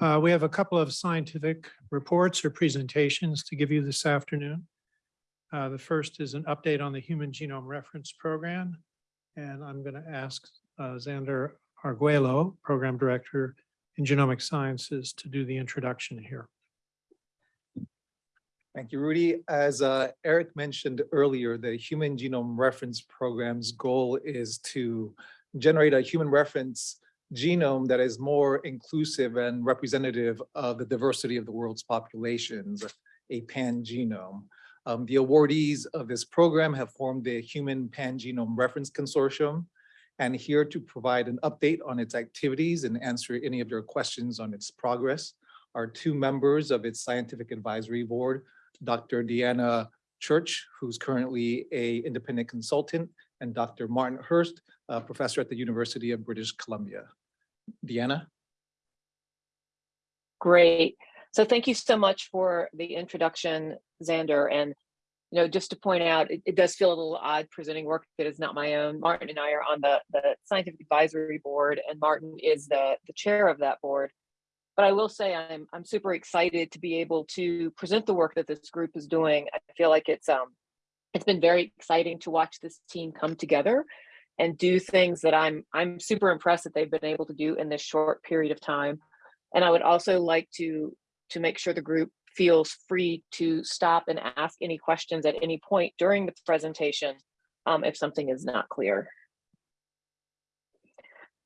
Uh, We have a couple of scientific reports or presentations to give you this afternoon. Uh, The first is an update on the Human Genome Reference Program. And I'm going to ask uh, Xander Arguello, Program Director in Genomic Sciences, to do the introduction here. Thank you, Rudy. As uh, Eric mentioned earlier, the Human Genome Reference Program's goal is to generate a human reference genome that is more inclusive and representative of the diversity of the world's populations, a pan-genome. Um, the awardees of this program have formed the Human Pan-Genome Reference Consortium and here to provide an update on its activities and answer any of your questions on its progress are two members of its scientific advisory board, Dr. Deanna Church, who's currently a independent consultant, and Dr. Martin Hirst, a professor at the University of British Columbia. Deanna? Great. So thank you so much for the introduction, Xander. And, you know, just to point out, it, it does feel a little odd presenting work that is not my own. Martin and I are on the, the scientific advisory board and Martin is the, the chair of that board. But I will say I'm, I'm super excited to be able to present the work that this group is doing. I feel like it's, um, it's been very exciting to watch this team come together and do things that I'm I'm super impressed that they've been able to do in this short period of time. And I would also like to to make sure the group feels free to stop and ask any questions at any point during the presentation um, if something is not clear.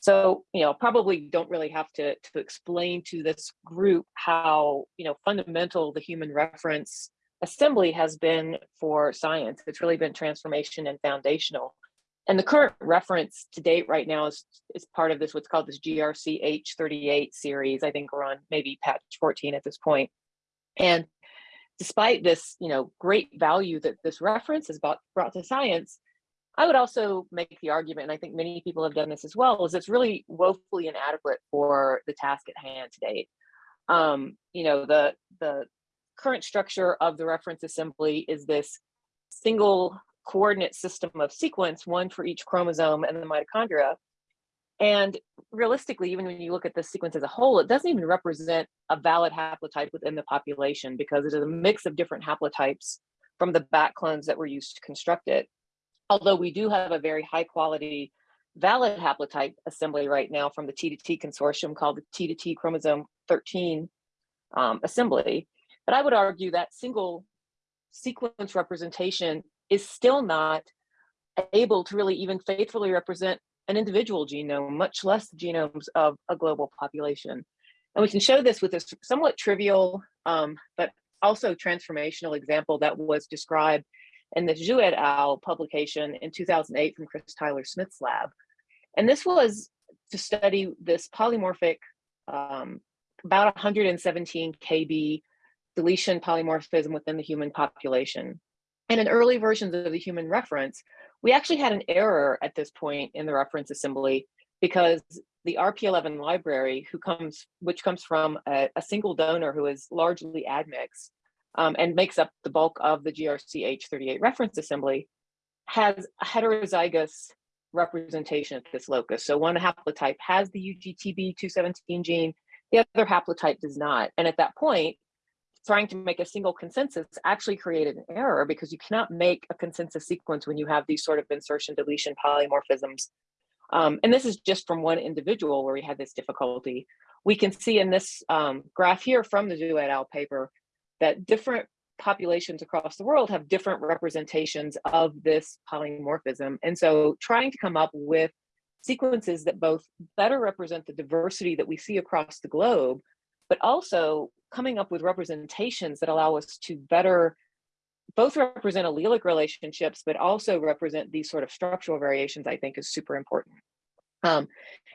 So, you know, probably don't really have to, to explain to this group how, you know, fundamental the human reference assembly has been for science. It's really been transformation and foundational. And the current reference to date right now is, is part of this, what's called this GRC H38 series. I think we're on maybe patch 14 at this point. And despite this, you know, great value that this reference has brought, brought to science, I would also make the argument, and I think many people have done this as well, is it's really woefully inadequate for the task at hand to date. Um, you know, the, the current structure of the reference assembly is this single coordinate system of sequence, one for each chromosome and the mitochondria. And realistically, even when you look at the sequence as a whole, it doesn't even represent a valid haplotype within the population because it is a mix of different haplotypes from the BAC clones that were used to construct it. Although we do have a very high quality valid haplotype assembly right now from the T to T consortium called the T to T chromosome 13 um, assembly. But I would argue that single sequence representation is still not able to really even faithfully represent an individual genome, much less the genomes of a global population. And we can show this with a somewhat trivial, um, but also transformational example that was described in the Xue et al. publication in 2008 from Chris Tyler Smith's lab. And this was to study this polymorphic, um, about 117 kb deletion polymorphism within the human population. And in early versions of the human reference, we actually had an error at this point in the reference assembly because the RP11 library, who comes, which comes from a, a single donor who is largely admixed um, and makes up the bulk of the GRCH38 reference assembly, has a heterozygous representation at this locus. So one haplotype has the UGT2B17 gene, the other haplotype does not. And at that point, trying to make a single consensus actually created an error because you cannot make a consensus sequence when you have these sort of insertion deletion polymorphisms. Um, and this is just from one individual where we had this difficulty. We can see in this um, graph here from the Xue et al. paper that different populations across the world have different representations of this polymorphism. And so trying to come up with sequences that both better represent the diversity that we see across the globe, but also coming up with representations that allow us to better both represent allelic relationships, but also represent these sort of structural variations, I think is super important. Um,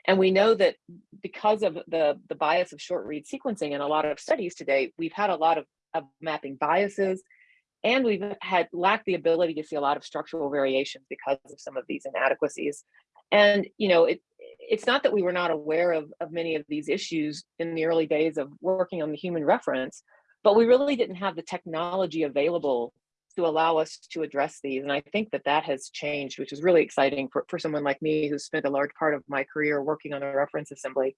and we know that because of the, the bias of short read sequencing in a lot of studies today, we've had a lot of, of mapping biases, and we've had lacked the ability to see a lot of structural variations because of some of these inadequacies. And, you know, it, it's not that we were not aware of, of many of these issues in the early days of working on the human reference, but we really didn't have the technology available to allow us to address these. And I think that that has changed, which is really exciting for, for someone like me who spent a large part of my career working on a reference assembly.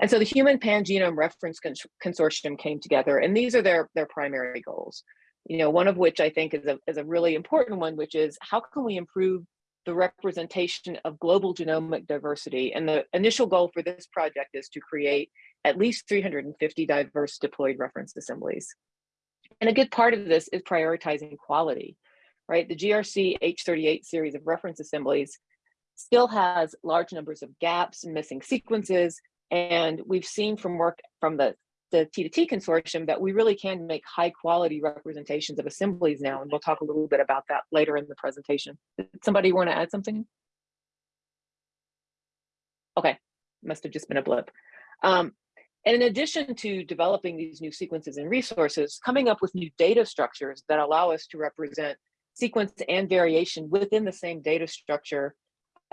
And so the Human Pangenome Reference Cons- Consortium came together, and these are their, their primary goals. You know, one of which I think is a, is a really important one, which is how can we improve the representation of global genomic diversity? And the initial goal for this project is to create at least 350 diverse diploid reference assemblies. And a good part of this is prioritizing quality, right? The GRC H38 series of reference assemblies still has large numbers of gaps and missing sequences. And we've seen from work from the, the T2T consortium that we really can make high quality representations of assemblies now. And we'll talk a little bit about that later in the presentation. Did somebody want to add something? Okay, must have just been a blip. Um, and in addition to developing these new sequences and resources, coming up with new data structures that allow us to represent sequence and variation within the same data structure,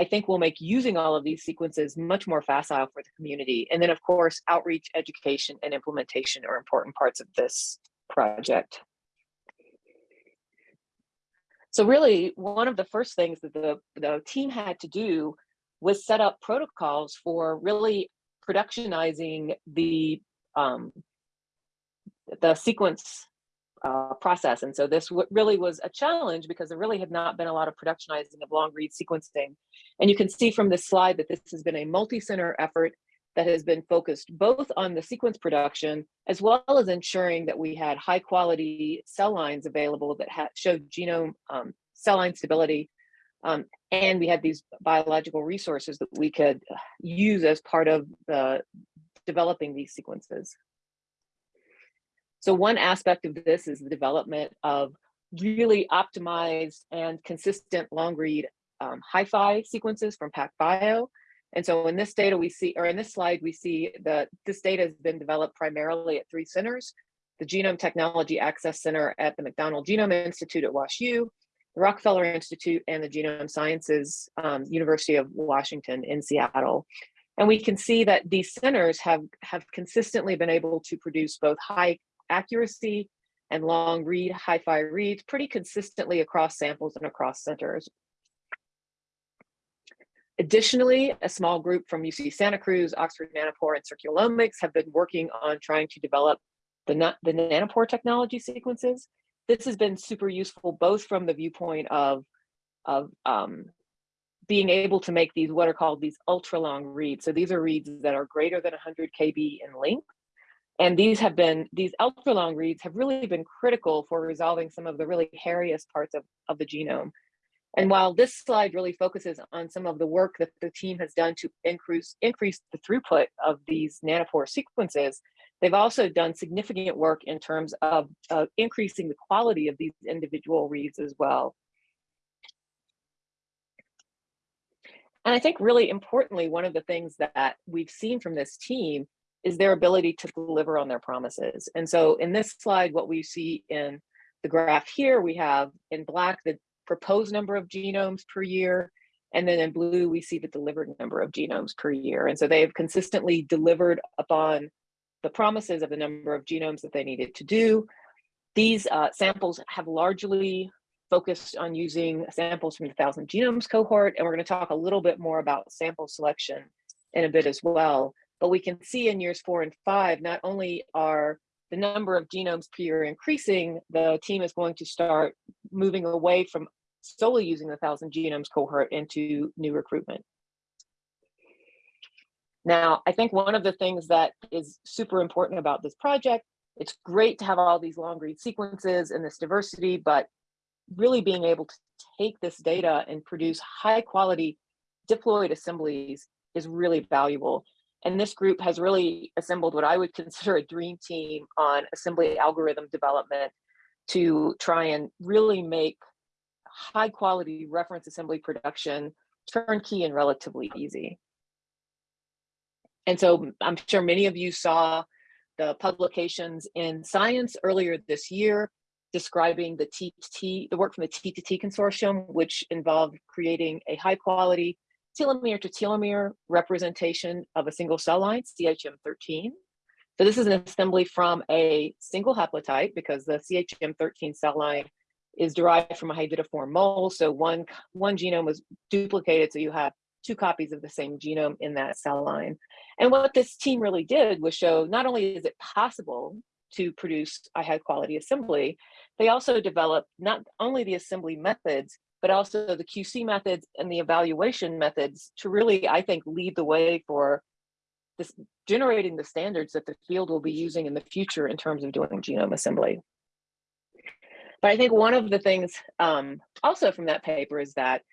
I think will make using all of these sequences much more facile for the community. And then of course, outreach, education, and implementation are important parts of this project. So really, one of the first things that the, the team had to do was set up protocols for really productionizing the um, the sequence uh, process. And so this really was a challenge because there really had not been a lot of productionizing of long read sequencing. And you can see from this slide that this has been a multi-center effort that has been focused both on the sequence production as well as ensuring that we had high quality cell lines available that showed genome um, cell line stability um, and we had these biological resources that we could use as part of the developing these sequences. So one aspect of this is the development of really optimized and consistent long read um, hi-fi sequences from PacBio. And so in this data we see, or in this slide, we see that this data has been developed primarily at three centers, the Genome Technology Access Center at the McDonnell Genome Institute at WashU, the Rockefeller Institute and the Genome Sciences um, University of Washington in Seattle. And we can see that these centers have, have consistently been able to produce both high accuracy and long read, hi-fi reads pretty consistently across samples and across centers. Additionally, a small group from UC Santa Cruz, Oxford Nanopore, and Circulomics have been working on trying to develop the, the nanopore technology sequences this has been super useful both from the viewpoint of of um, being able to make these what are called these ultra long reads. So these are reads that are greater than 100 kb in length. And these have been, these ultra long reads have really been critical for resolving some of the really hairiest parts of, of the genome. And while this slide really focuses on some of the work that the team has done to increase, increase the throughput of these nanopore sequences, They've also done significant work in terms of uh, increasing the quality of these individual reads as well. And I think really importantly, one of the things that we've seen from this team is their ability to deliver on their promises. And so in this slide, what we see in the graph here, we have in black the proposed number of genomes per year, and then in blue, we see the delivered number of genomes per year. And so they have consistently delivered upon the promises of the number of genomes that they needed to do. These uh, samples have largely focused on using samples from the Thousand Genomes cohort, and we're going to talk a little bit more about sample selection in a bit as well. But we can see in years four and five, not only are the number of genomes per year increasing, the team is going to start moving away from solely using the Thousand Genomes cohort into new recruitment. Now, I think one of the things that is super important about this project, it's great to have all these long read sequences and this diversity, but really being able to take this data and produce high quality diploid assemblies is really valuable. And this group has really assembled what I would consider a dream team on assembly algorithm development to try and really make high quality reference assembly production turnkey and relatively easy. And so I'm sure many of you saw the publications in Science earlier this year describing the T2T, the work from the T2T consortium, which involved creating a high quality telomere to telomere representation of a single cell line, CHM13. So this is an assembly from a single haplotype because the CHM13 cell line is derived from a hydatidiform mole. So one, one genome was duplicated, so you have two copies of the same genome in that cell line. And what this team really did was show not only is it possible to produce a high quality assembly, they also developed not only the assembly methods, but also the QC methods and the evaluation methods to really, I think, lead the way for this generating the standards that the field will be using in the future in terms of doing genome assembly. But I think one of the things um, also from that paper is that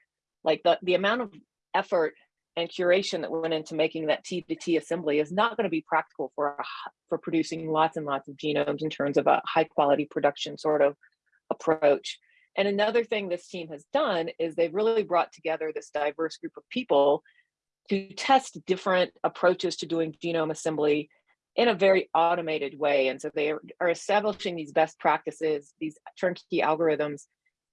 like the, the amount of effort and curation that went into making that T to T assembly is not going to be practical for, a, for producing lots and lots of genomes in terms of a high quality production sort of approach. And another thing this team has done is they've really brought together this diverse group of people to test different approaches to doing genome assembly in a very automated way. And so they are, establishing these best practices, these turnkey algorithms.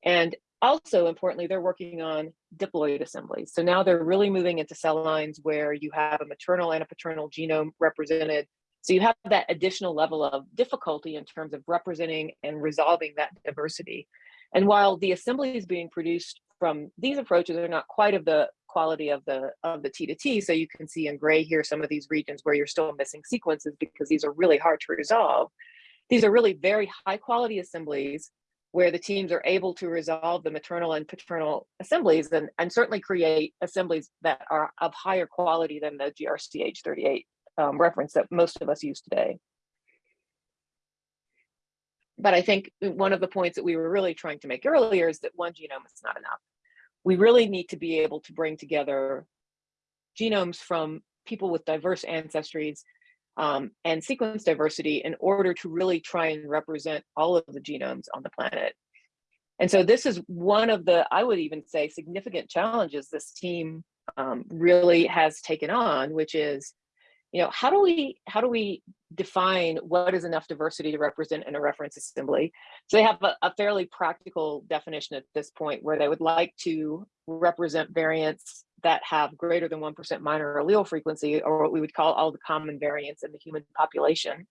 And also importantly, they're working on diploid assemblies. So now they're really moving into cell lines where you have a maternal and a paternal genome represented. So you have that additional level of difficulty in terms of representing and resolving that diversity. And while the assemblies being produced from these approaches are not quite of the quality of the of the T to T. So you can see in gray here some of these regions where you're still missing sequences because these are really hard to resolve. These are really very high quality assemblies where the teams are able to resolve the maternal and paternal assemblies and, and certainly create assemblies that are of higher quality than the GRCH38 um, reference that most of us use today. But I think one of the points that we were really trying to make earlier is that one genome is not enough we really need to be able to bring together genomes from people with diverse ancestries um, and sequence diversity in order to really try and represent all of the genomes on the planet. And so this is one of the, I would even say, significant challenges this team um, really has taken on, which is, you know, how do we how do we define what is enough diversity to represent in a reference assembly. So they have a, a, fairly practical definition at this point where they would like to represent variants that have greater than 1% minor allele frequency, or what we would call all the common variants in the human population.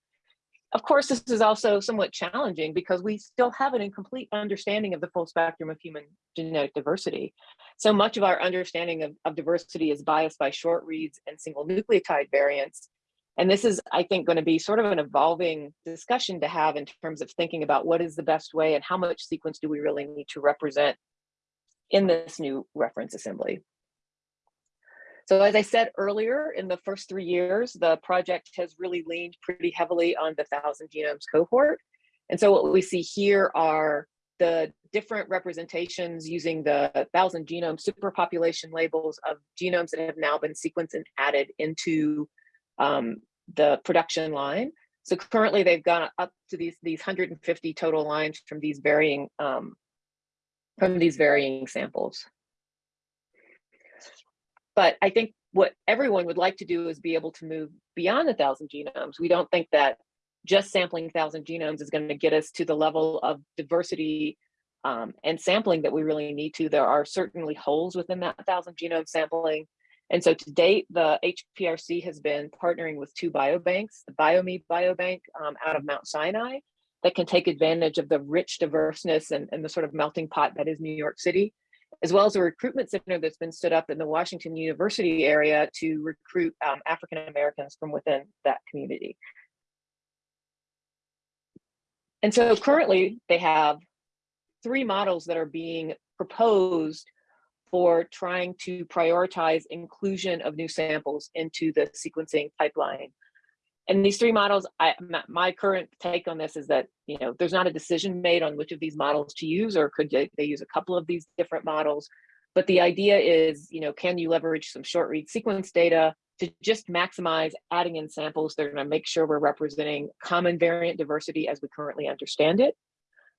Of course, this is also somewhat challenging because we still have an incomplete understanding of the full spectrum of human genetic diversity. So much of our understanding of, of diversity is biased by short reads and single nucleotide variants, and this is, I think, going to be sort of an evolving discussion to have in terms of thinking about what is the best way and how much sequence do we really need to represent in this new reference assembly. So as I said earlier, in the first three years, the project has really leaned pretty heavily on the thousand genomes cohort. And so what we see here are the different representations using the thousand genome superpopulation labels of genomes that have now been sequenced and added into um, the production line. So currently they've gone up to these these 150 total lines from these varying um, from these varying samples. But I think what everyone would like to do is be able to move beyond the thousand genomes. We don't think that just sampling thousand genomes is going to get us to the level of diversity um, and sampling that we really need to. There are certainly holes within that thousand genome sampling and so to date, the HPRC has been partnering with two biobanks, the BioMe Biobank um, out of Mount Sinai, that can take advantage of the rich diverseness and, and the sort of melting pot that is New York City, as well as a recruitment center that's been stood up in the Washington University area to recruit um, African Americans from within that community. And so currently they have three models that are being proposed for trying to prioritize inclusion of new samples into the sequencing pipeline. And these three models, I, my current take on this is that, you know, there's not a decision made on which of these models to use, or could they, they use a couple of these different models? But the idea is, you know, can you leverage some short read sequence data to just maximize adding in samples that are gonna make sure we're representing common variant diversity as we currently understand it.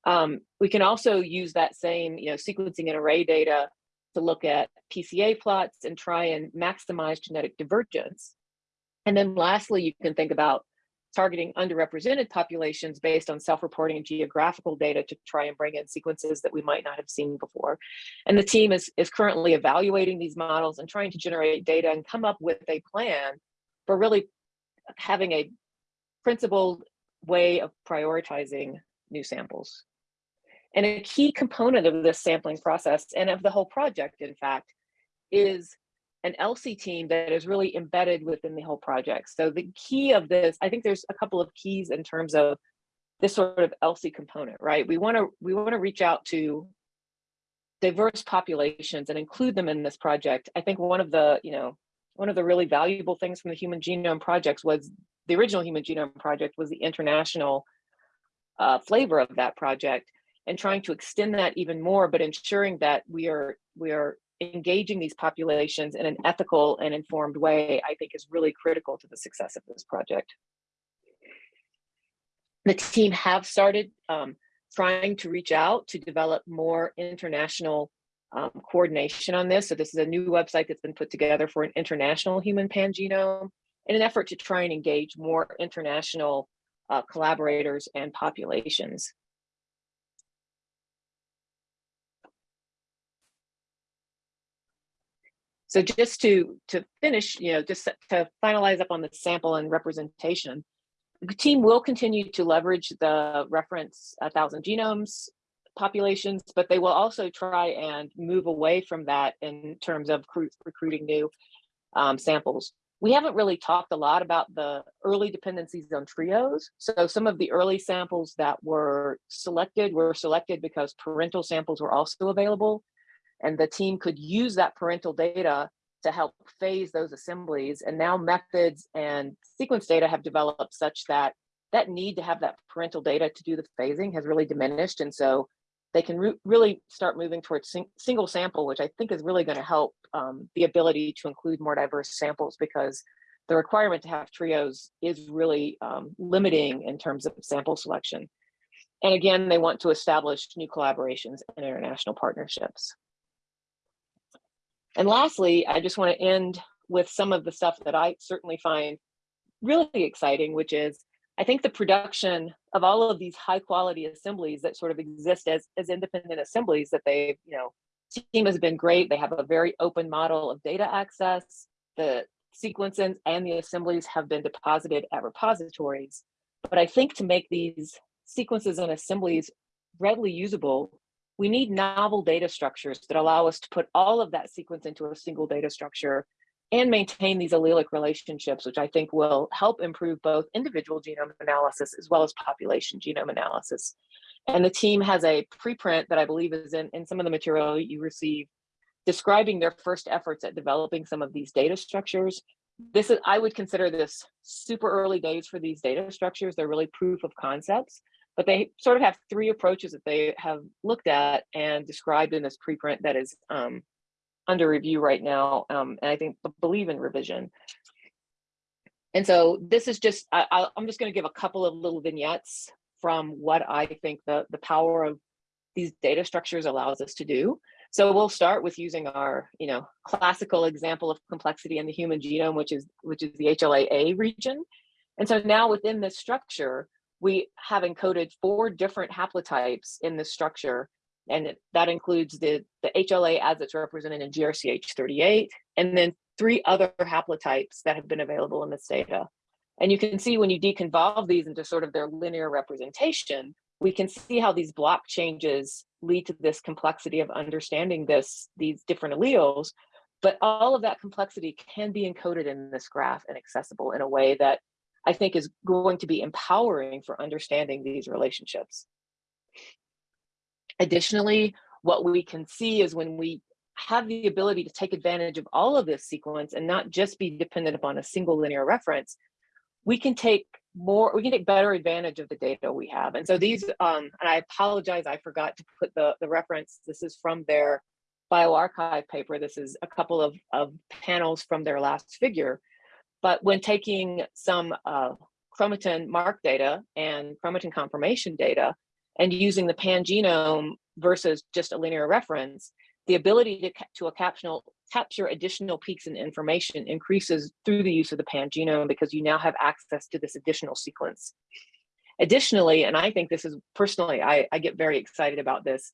Um, we can also use that same, you know, sequencing and array data to look at PCA plots and try and maximize genetic divergence. And then lastly, you can think about targeting underrepresented populations based on self-reporting and geographical data to try and bring in sequences that we might not have seen before. And the team is, is currently evaluating these models and trying to generate data and come up with a plan for really having a principled way of prioritizing new samples. And a key component of this sampling process and of the whole project, in fact, is an ELSI team that is really embedded within the whole project. So the key of this, I think there's a couple of keys in terms of this sort of ELSI component, right? We want to we want to reach out to diverse populations and include them in this project. I think one of the, you know, one of the really valuable things from the Human Genome Project was the original Human Genome Project was the international uh, flavor of that project and trying to extend that even more, but ensuring that we are we are engaging these populations in an ethical and informed way, I think is really critical to the success of this project. The team have started um, trying to reach out to develop more international um, coordination on this. So this is a new website that's been put together for an international human pangenome in an effort to try and engage more international uh, collaborators and populations. So just to, to finish, you know, just to finalize up on the sample and representation, the team will continue to leverage the reference thousand genomes populations, but they will also try and move away from that in terms of recruiting new um, samples. We haven't really talked a lot about the early dependencies on trios. So some of the early samples that were selected were selected because parental samples were also available. And the team could use that parental data to help phase those assemblies. And now methods and sequence data have developed such that that need to have that parental data to do the phasing has really diminished. And so they can re really start moving towards sing single sample, which I think is really going to help um, the ability to include more diverse samples because the requirement to have trios is really um, limiting in terms of sample selection. And again, they want to establish new collaborations and international partnerships. And lastly, I just want to end with some of the stuff that I certainly find really exciting, which is I think the production of all of these high quality assemblies that sort of exist as, as independent assemblies that they, you know, team has been great. They have a very open model of data access. The sequences and the assemblies have been deposited at repositories. But I think to make these sequences and assemblies readily usable, we need novel data structures that allow us to put all of that sequence into a single data structure and maintain these allelic relationships, which I think will help improve both individual genome analysis as well as population genome analysis. And the team has a preprint that I believe is in, in some of the material you receive describing their first efforts at developing some of these data structures. This is, I would consider this super early days for these data structures. They're really proof of concepts, but they sort of have three approaches that they have looked at and described in this preprint that is um, under review right now, um, and I think believe in revision. And so this is just, I, am just going to give a couple of little vignettes from what I think the, the power of these data structures allows us to do. So we'll start with using our, you know, classical example of complexity in the human genome, which is which is the HLA-A region. And so now within this structure, we have encoded four different haplotypes in this structure and that includes the, the HLA as it's represented in GRCH38, and then three other haplotypes that have been available in this data. And you can see when you deconvolve these into sort of their linear representation, we can see how these block changes lead to this complexity of understanding this, these different alleles, but all of that complexity can be encoded in this graph and accessible in a way that I think is going to be empowering for understanding these relationships. Additionally, what we can see is when we have the ability to take advantage of all of this sequence and not just be dependent upon a single linear reference, we can take more, we can take better advantage of the data we have. And so these, um, and I apologize, I forgot to put the, the reference. This is from their bioRxiv paper. This is a couple of, of panels from their last figure. But when taking some uh, chromatin mark data and chromatin conformation data, and using the pangenome versus just a linear reference, the ability to, to a captional, capture additional peaks in information increases through the use of the pangenome because you now have access to this additional sequence. Additionally, and I think this is personally, I, I get very excited about this,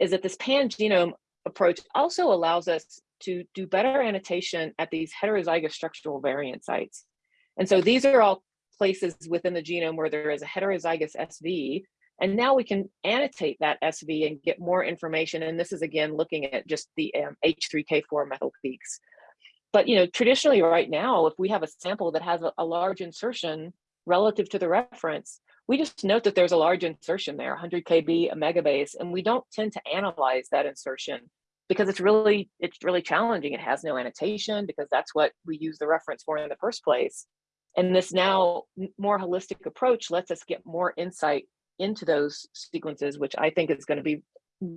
is that this pangenome approach also allows us to do better annotation at these heterozygous structural variant sites. And so these are all places within the genome where there is a heterozygous SV and now we can annotate that SV and get more information. And this is again looking at just the um, H3K4 methyl peaks. But, you know, traditionally right now, if we have a sample that has a, a large insertion relative to the reference, we just note that there's a large insertion there, 100 KB, a megabase, and we don't tend to analyze that insertion because it's really, it's really challenging. It has no annotation because that's what we use the reference for in the first place. And this now more holistic approach lets us get more insight into those sequences, which I think is going to be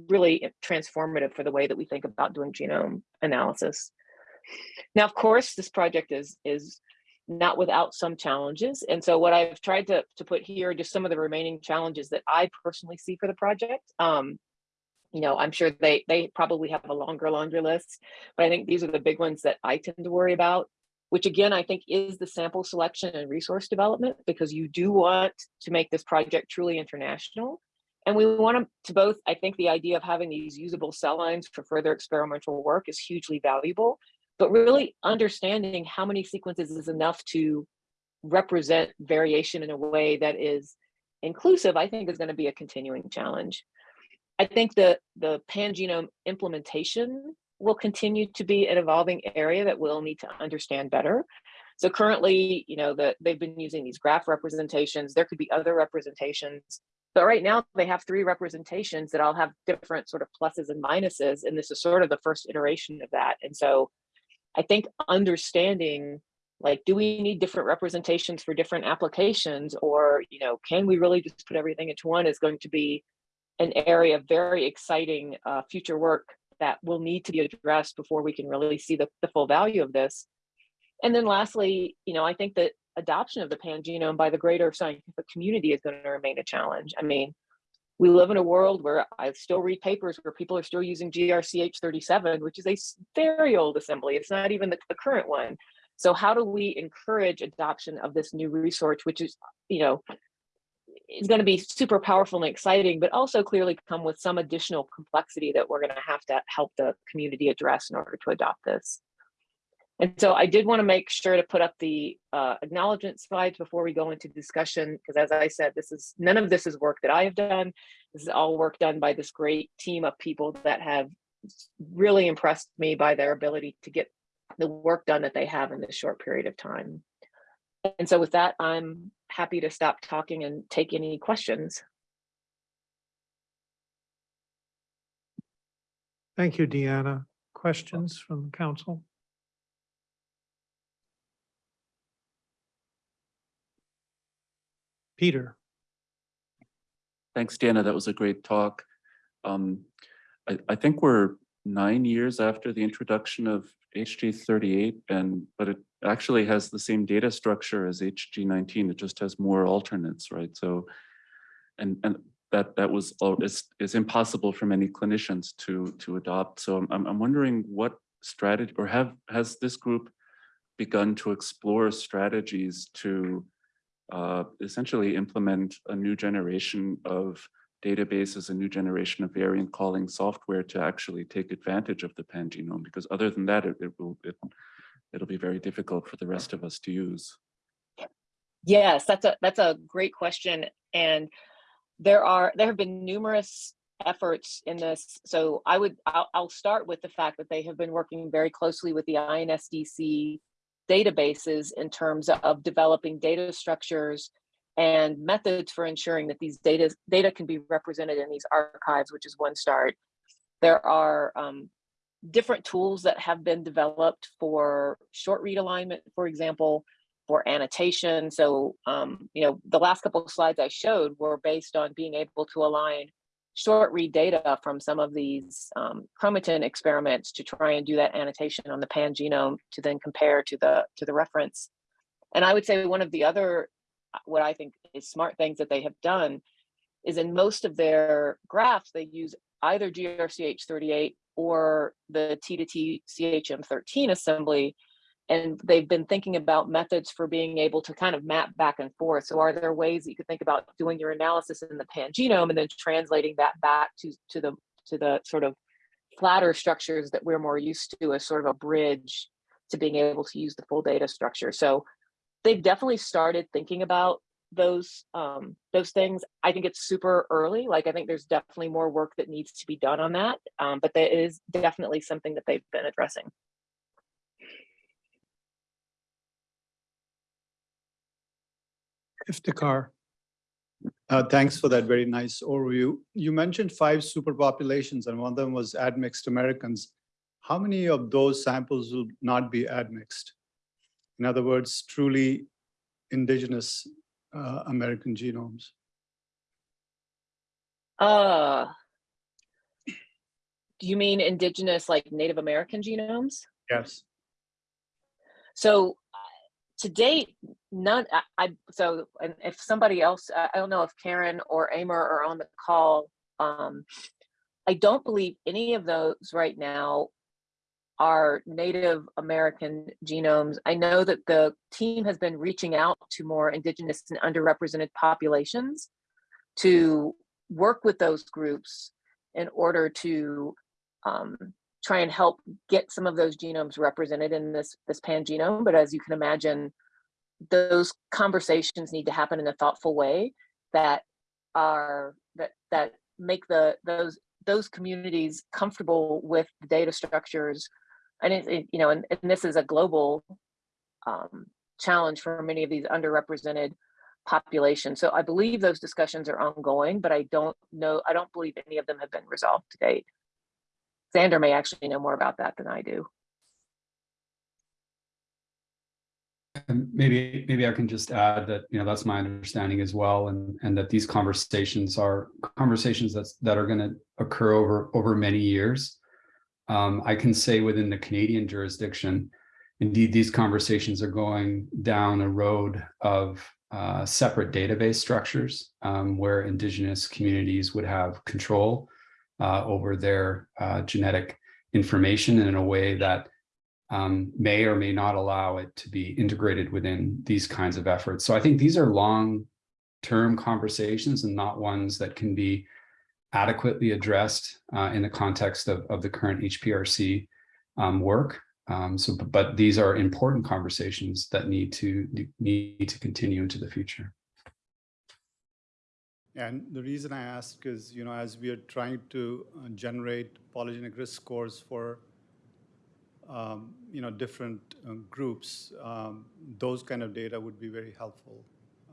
really transformative for the way that we think about doing genome analysis. Now, of course, this project is is not without some challenges. And so what I've tried to, to put here are just some of the remaining challenges that I personally see for the project. Um, you know, I'm sure they they probably have a longer laundry list, but I think these are the big ones that I tend to worry about, which again, I think is the sample selection and resource development, because you do want to make this project truly international. And we want to, to both, I think the idea of having these usable cell lines for further experimental work is hugely valuable, but really understanding how many sequences is enough to represent variation in a way that is inclusive, I think is going to be a continuing challenge. I think the, the pangenome implementation will continue to be an evolving area that we'll need to understand better. So currently, you know, that they've been using these graph representations. There could be other representations, but right now they have three representations that all have different sort of pluses and minuses. And this is sort of the first iteration of that. And so I think understanding like, do we need different representations for different applications or, you know, can we really just put everything into one is going to be an area of very exciting uh, future work that will need to be addressed before we can really see the, the full value of this. And then lastly, you know, I think that adoption of the pangenome by the greater scientific community is going to remain a challenge. I mean, we live in a world where I still read papers where people are still using GRCH37, which is a very old assembly. It's not even the, the current one. So how do we encourage adoption of this new resource, which is, you know, is going to be super powerful and exciting, but also clearly come with some additional complexity that we're going to have to help the community address in order to adopt this. And so I did want to make sure to put up the uh, acknowledgement slides before we go into discussion, because as I said, this is none of this is work that I have done. This is all work done by this great team of people that have really impressed me by their ability to get the work done that they have in this short period of time. And so with that, I'm happy to stop talking and take any questions. Thank you, Deanna. Questions from the council? Peter, Thanks, Dana. That was a great talk. Um, I, I think we're nine years after the introduction of HG38 and, but it actually has the same data structure as HG19. It just has more alternates, right? So, and, and that, that was, all is, is impossible for many clinicians to, to adopt. So I'm- I'm, I'm wondering what strategy, or have, has this group begun to explore strategies to uh, essentially implement a new generation of databases, a new generation of variant calling software to actually take advantage of the pangenome, because other than that, it, it will, it, it'll be very difficult for the rest of us to use. Yes, that's a that's a great question. And there are there have been numerous efforts in this. So I would I'll, I'll start with the fact that they have been working very closely with the INSDC databases in terms of developing data structures and methods for ensuring that these data data can be represented in these archives, which is one start. There are um, different tools that have been developed for short read alignment, for example, for annotation. So, um, you know, the last couple of slides I showed were based on being able to align short read data from some of these um, chromatin experiments to try and do that annotation on the pangenome to then compare to the to the reference. And I would say one of the other, what I think is smart things that they have done is in most of their graphs, they use either GRCH38 or the T to T CHM13 assembly and they've been thinking about methods for being able to kind of map back and forth. So are there ways that you could think about doing your analysis in the pangenome and then translating that back to, to the to the sort of flatter structures that we're more used to as sort of a bridge to being able to use the full data structure. So they've definitely started thinking about those um, those things. I think it's super early. Like I think there's definitely more work that needs to be done on that, um, but that is definitely something that they've been addressing. Iftikhar. Uh, Thanks for that very nice overview. You mentioned five superpopulations and one of them was admixed Americans. How many of those samples will not be admixed? In other words, truly indigenous uh, American genomes? Uh, do you mean indigenous, like Native American genomes? Yes. So uh, to date, none, I, I, so, and if somebody else, I don't know if Karen or Amer are on the call. Um, I don't believe any of those right now are Native American genomes. I know that the team has been reaching out to more indigenous and underrepresented populations to work with those groups in order to um, try and help get some of those genomes represented in this this pan genome. But as you can imagine, those conversations need to happen in a thoughtful way that are that that make the those those communities comfortable with the data structures. And it, it- you know and, and this is a global um, challenge for many of these underrepresented populations. So i believe those discussions are ongoing but i don't know i don't believe any of them have been resolved to date. Xander may actually know more about that than I do. And maybe, maybe I can just add that, you know, that's my understanding as well, and, and that these conversations are conversations that's, that are gonna occur over, over many years. Um, I can say within the Canadian jurisdiction, indeed, these conversations are going down a road of uh, separate database structures um, where Indigenous communities would have control uh, over their uh, genetic information in a way that um, may or may not allow it to be integrated within these kinds of efforts. So I think these are long-term conversations and not ones that can be adequately addressed uh, in the context of, of the current HPRC um, work. Um, so, but- these are important conversations that need to need to continue into the future. And the reason I ask is, you know, as we are trying to uh, generate polygenic risk scores for, um, you know, different uh, groups, um, those kind of data would be very helpful.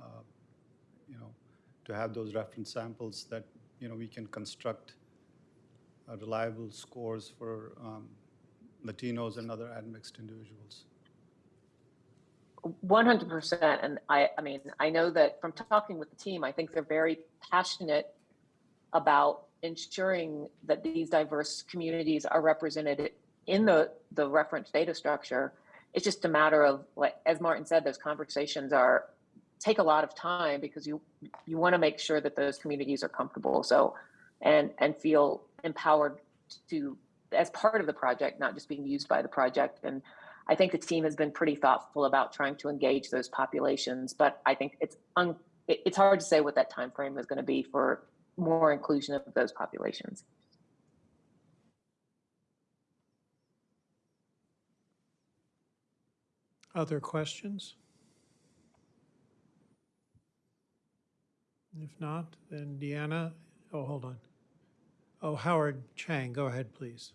uh, You know, to have those reference samples that, you know, we can construct uh, reliable scores for um, Latinos and other admixed individuals. 100%. And I, I mean, I know that from talking with the team, I think they're very passionate about ensuring that these diverse communities are represented in the, the reference data structure. It's just a matter of, like, as Martin said, those conversations are, take a lot of time because you, you want to make sure that those communities are comfortable. So, and, and feel empowered to, as part of the project, not just being used by the project. And I think the team has been pretty thoughtful about trying to engage those populations, but I think it's un, it's hard to say what that time frame is going to be for more inclusion of those populations. Other questions? If not, then Deanna, oh, hold on. Oh, Howard Chang, go ahead, please.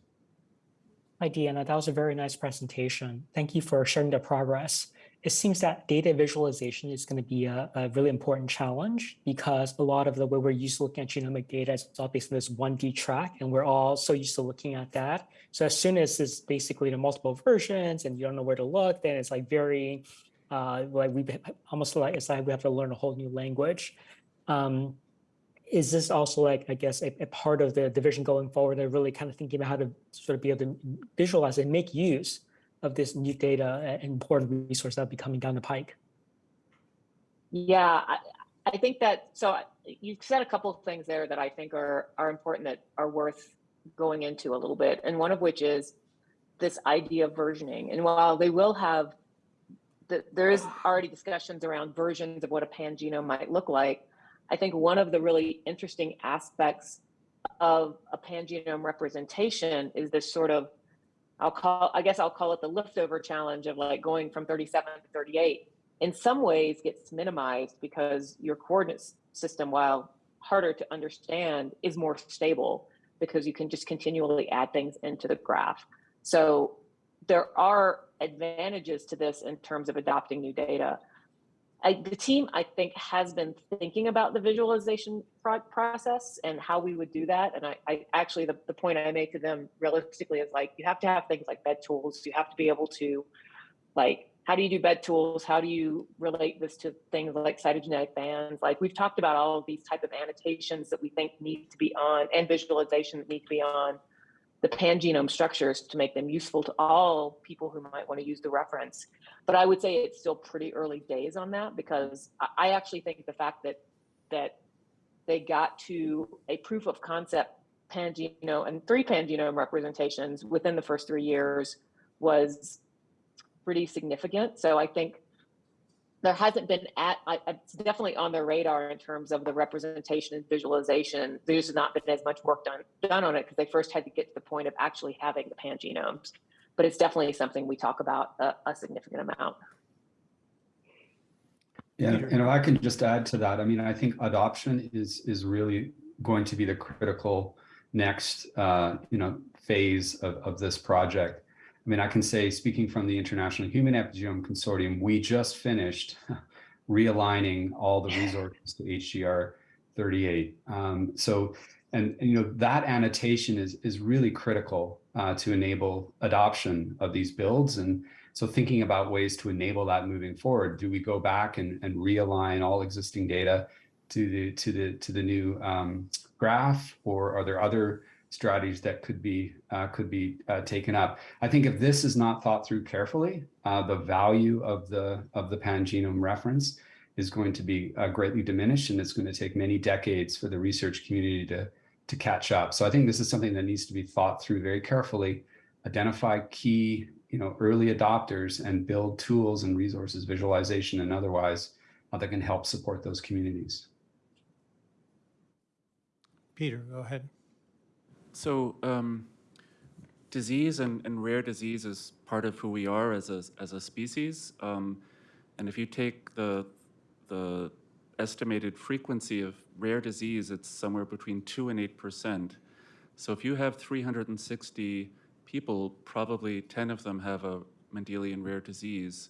Hi, Deanna. That was a very nice presentation. Thank you for sharing the progress. It seems that data visualization is going to be a, a really important challenge because a lot of the way we're used to looking at genomic data is all based on this 1D track, and we're all so used to looking at that. So as soon as it's basically the multiple versions and you don't know where to look, then it's like very, uh, like we almost like it's like we have to learn a whole new language. Um, is this also like, I guess, a, a part of the division going forward? They're really kind of thinking about how to sort of be able to visualize and make use of this new data and important resource that will be coming down the pike. Yeah, I, I think that, so you've said a couple of things there that I think are, are important that are worth going into a little bit. And one of which is this idea of versioning. And while they will have, the, there is already discussions around versions of what a pan genome might look like. I think one of the really interesting aspects of a pan genome representation is this sort of, I'll call, I guess I'll call it the liftover challenge of like going from 37 to 38 in some ways gets minimized because your coordinate system, while harder to understand, is more stable because you can just continually add things into the graph. So there are advantages to this in terms of adopting new data. I, the team, I think, has been thinking about the visualization pro- process and how we would do that. And I, I actually, the, the point I made to them realistically is like, you have to have things like bed tools. You have to be able to, like, how do you do bed tools? How do you relate this to things like cytogenetic bands? Like, we've talked about all of these type of annotations that we think need to be on and visualization that need to be on the pangenome structures to make them useful to all people who might want to use the reference. But I would say it's still pretty early days on that because I, actually think the fact that that they got to a proof of concept pangenome and three pangenome representations within the first three years was pretty significant. So I think there hasn't been at I, it's definitely on their radar in terms of the representation and visualization. There's not been as much work done done on it because they first had to get to the point of actually having the pangenomes. But it's definitely something we talk about a, a significant amount. Yeah, Peter. and if I can just add to that, I mean, I think adoption is is really going to be the critical next, uh, you know, phase of, of this project. I mean, I can say, speaking from the International Human Epigenome Consortium, we just finished realigning all the resources to HGR 38. Um, so, and, and, you know, that annotation is is really critical uh, to enable adoption of these builds. And so thinking about ways to enable that moving forward, do we go back and, and realign all existing data to the to the to the new um, graph, or are there other strategies that could be uh, could be uh, taken up? I think if this is not thought through carefully, uh, the value of the of the pangenome reference is going to be uh, greatly diminished, and it's going to take many decades for the research community to to catch up. So I think this is something that needs to be thought through very carefully. Identify key you know early adopters and build tools and resources, visualization and otherwise uh, that can help support those communities. Peter, go ahead. So um, disease and, and rare disease is part of who we are as a, as a species. Um, and if you take the, the estimated frequency of rare disease, it's somewhere between 2 and 8%. So if you have 360 people, probably 10 of them have a Mendelian rare disease.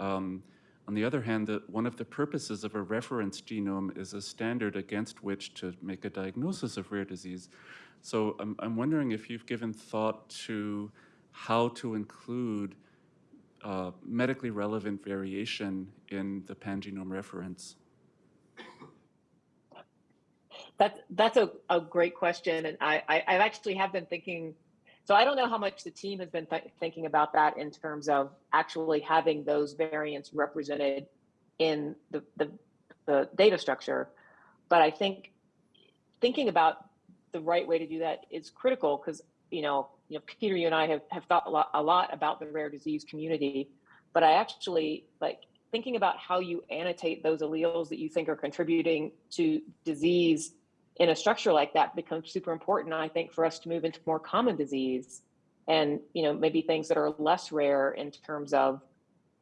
Um, on the other hand, the, one of the purposes of a reference genome is a standard against which to make a diagnosis of rare disease. So I'm, I'm wondering if you've given thought to how to include uh, medically relevant variation in the pangenome reference. That's that's a, a great question, and I, I I actually have been thinking. So I don't know how much the team has been th thinking about that in terms of actually having those variants represented in the, the the data structure, but I think thinking about the right way to do that is critical because you know you know Peter, you and I have have thought a lot, a lot about the rare disease community, but I actually like thinking about how you annotate those alleles that you think are contributing to disease in a structure like that becomes super important i think for us to move into more common disease and you know maybe things that are less rare in terms of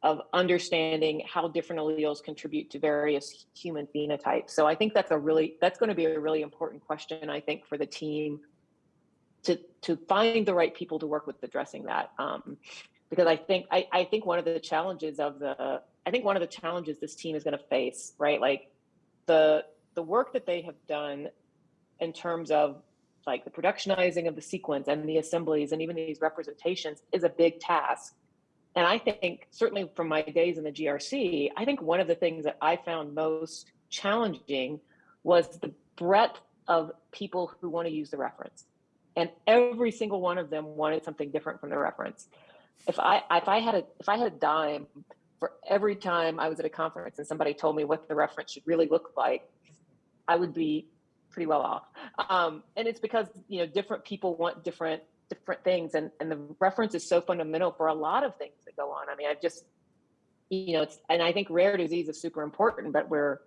of understanding how different alleles contribute to various human phenotypes so i think that's a really that's going to be a really important question i think for the team to to find the right people to work with addressing that um, because i think I, I think one of the challenges of the i think one of the challenges this team is going to face right like the the work that they have done in terms of like the productionizing of the sequence and the assemblies and even these representations is a big task. And I think certainly from my days in the GRC, I think one of the things that I found most challenging was the breadth of people who want to use the reference. And every single one of them wanted something different from the reference. If I if I had a if I had a dime for every time I was at a conference and somebody told me what the reference should really look like, I would be pretty well off. Um, and it's because you know different people want different different things, and and the reference is so fundamental for a lot of things that go on. I mean, I've just you know, it's and I think rare disease is super important, but we're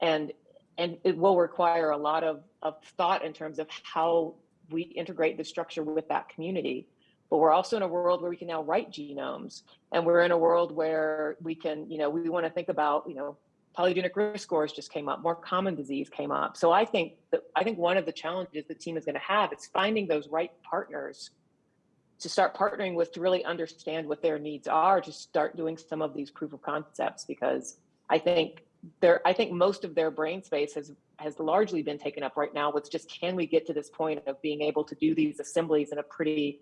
and and it will require a lot of of thought in terms of how we integrate the structure with that community. But we're also in a world where we can now write genomes, and we're in a world where we can, you know, we want to think about, you know, polygenic risk scores just came up, more common disease came up. So I think that I think one of the challenges the team is going to have is finding those right partners to start partnering with to really understand what their needs are, to start doing some of these proof of concepts because I think their, I think most of their brain space has, has largely been taken up right now with just, can we get to this point of being able to do these assemblies in a pretty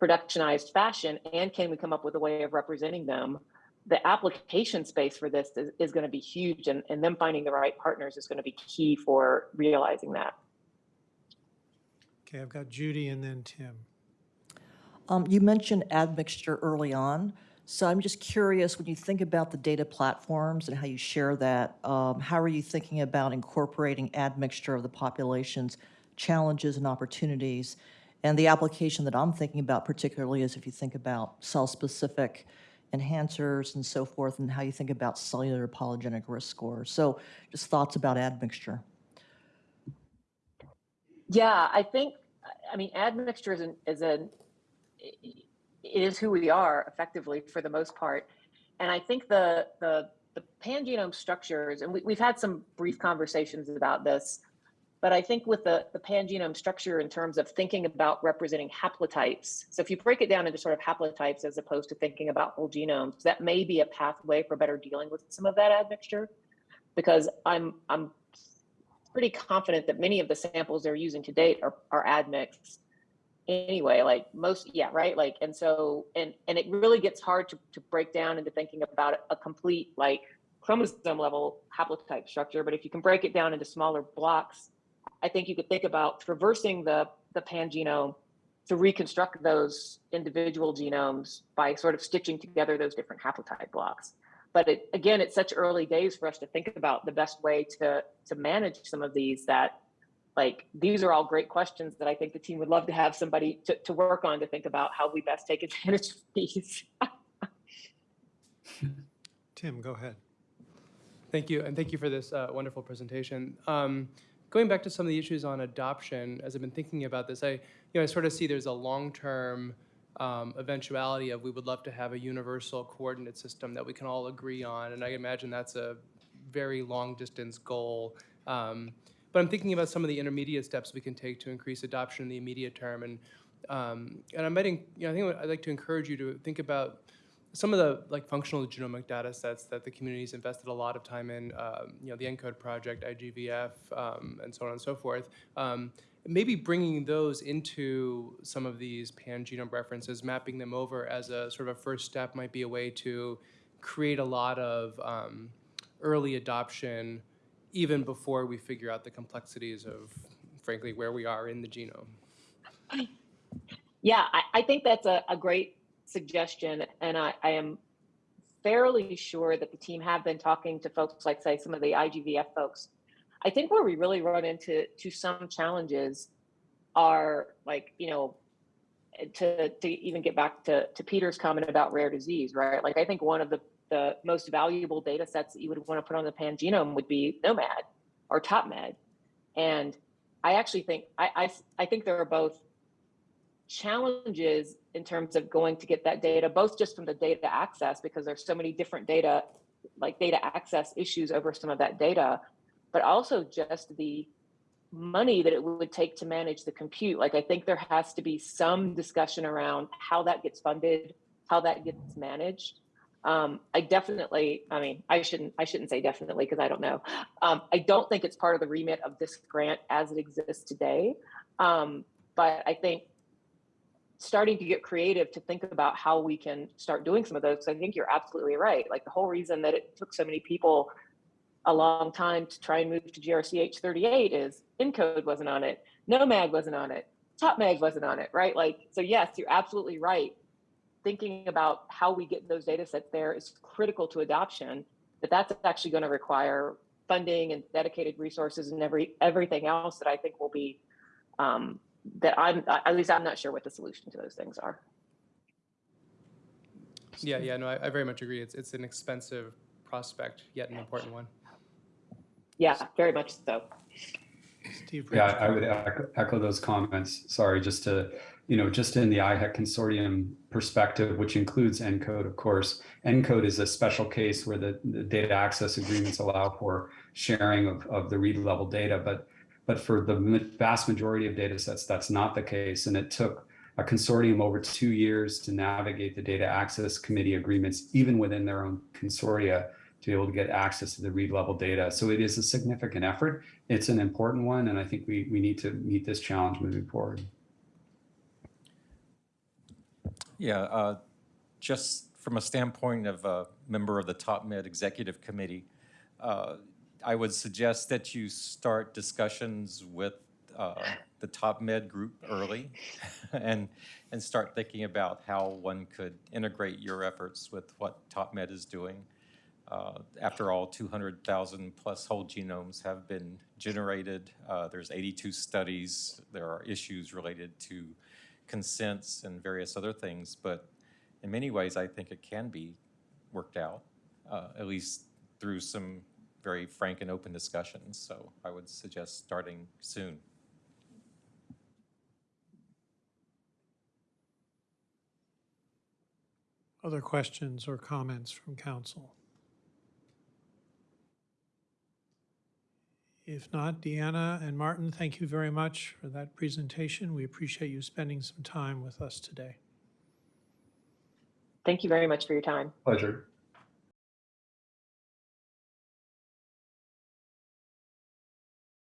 productionized fashion? And can we come up with a way of representing them? The application space for this is, is going to be huge and, and them finding the right partners is going to be key for realizing that. Okay, I've got Judy and then Tim. Um, You mentioned admixture early on, so I'm just curious, when you think about the data platforms and how you share that, um, how are you thinking about incorporating admixture of the population's challenges and opportunities? And the application that I'm thinking about particularly is if you think about cell-specific enhancers and so forth, and how you think about cellular polygenic risk scores. So just thoughts about admixture. Yeah, I think, I mean, admixture is an, is an, it is who we are effectively for the most part. And I think the, the, the pangenome structures, and we, we've had some brief conversations about this, but I think with the, the pangenome structure in terms of thinking about representing haplotypes, so if you break it down into sort of haplotypes as opposed to thinking about whole genomes, that may be a pathway for better dealing with some of that admixture. Because I'm, I'm pretty confident that many of the samples they're using to date are, are admixed anyway, like most, yeah, right? Like, and so, and, and it really gets hard to, to break down into thinking about a complete like chromosome level haplotype structure. But if you can break it down into smaller blocks, I think you could think about traversing the, the pangenome to reconstruct those individual genomes by sort of stitching together those different haplotype blocks. But it, again, it's such early days for us to think about the best way to, to manage some of these that like, these are all great questions that I think the team would love to have somebody to, to work on to think about how we best take advantage of these. Tim, go ahead. Thank you, and thank you for this uh, wonderful presentation. Um, going back to some of the issues on adoption, as I've been thinking about this, I, you know, I sort of see there's a long-term um, eventuality of we would love to have a universal coordinate system that we can all agree on, and I imagine that's a very long-distance goal. Um, but I'm thinking about some of the intermediate steps we can take to increase adoption in the immediate term, and um, and I might, you know, I think I'd like to encourage you to think about some of the like functional genomic data sets that the community's invested a lot of time in, um, you know, the ENCODE project, IGVF, um, and so on and so forth. Um, maybe bringing those into some of these pan-genome references, mapping them over as a sort of a first step might be a way to create a lot of um, early adoption even before we figure out the complexities of, frankly, where we are in the genome. Yeah, I, I think that's a, a great suggestion. And I, I am fairly sure that the team have been talking to folks like, say, some of the IGVF folks. I think where we really run into to some challenges are like, you know, to, to even get back to, to Peter's comment about rare disease, right? Like, I think one of the, the most valuable data sets that you would want to put on the pangenome would be gnomAD or TopMed. And I actually think, I, I, I think there are both challenges in terms of going to get that data, both just from the data access, because there's so many different data, like data access issues over some of that data, but also just the money that it would take to manage the compute. Like, I think there has to be some discussion around how that gets funded, how that gets managed. Um, I definitely, I mean, I shouldn't, I shouldn't say definitely because I don't know. Um, I don't think it's part of the remit of this grant as it exists today. Um, but I think starting to get creative to think about how we can start doing some of those. I think you're absolutely right. Like the whole reason that it took so many people a long time to try and move to GRCH 38 is ENCODE wasn't on it, gnomAD wasn't on it, TopMed wasn't on it, right? Like, so yes, you're absolutely right. Thinking about how we get those data sets there is critical to adoption, but that's actually going to require funding and dedicated resources and every everything else that I think will be um, that I'm at least I'm not sure what the solution to those things are. Yeah, yeah, no, I, I very much agree. It's it's an expensive prospect, yet an important one. Yeah, very much so. Steve. Yeah, I would echo, echo those comments. Sorry, just to, you know, just in the IHEC consortium perspective, which includes ENCODE, of course. ENCODE is a special case where the, the data access agreements allow for sharing of, of the read level data, but but for the vast majority of data sets, that's not the case. And it took a consortium over two years to navigate the data access committee agreements, even within their own consortia, to be able to get access to the read level data. So it is a significant effort. It's an important one, and I think we, we need to meet this challenge moving forward. Yeah, uh, just from a standpoint of a member of the Top Med Executive Committee, uh, I would suggest that you start discussions with uh, the Top Med group early and, and start thinking about how one could integrate your efforts with what Top Med is doing. Uh, After all, 200,000 plus whole genomes have been generated. Uh, There's 82 studies. There are issues related to consents and various other things, but in many ways, I think it can be worked out, uh, at least through some very frank and open discussions. So I would suggest starting soon. Other questions or comments from council? If not, Deanna and Martin, thank you very much for that presentation. We appreciate you spending some time with us today. Thank you very much for your time. Pleasure.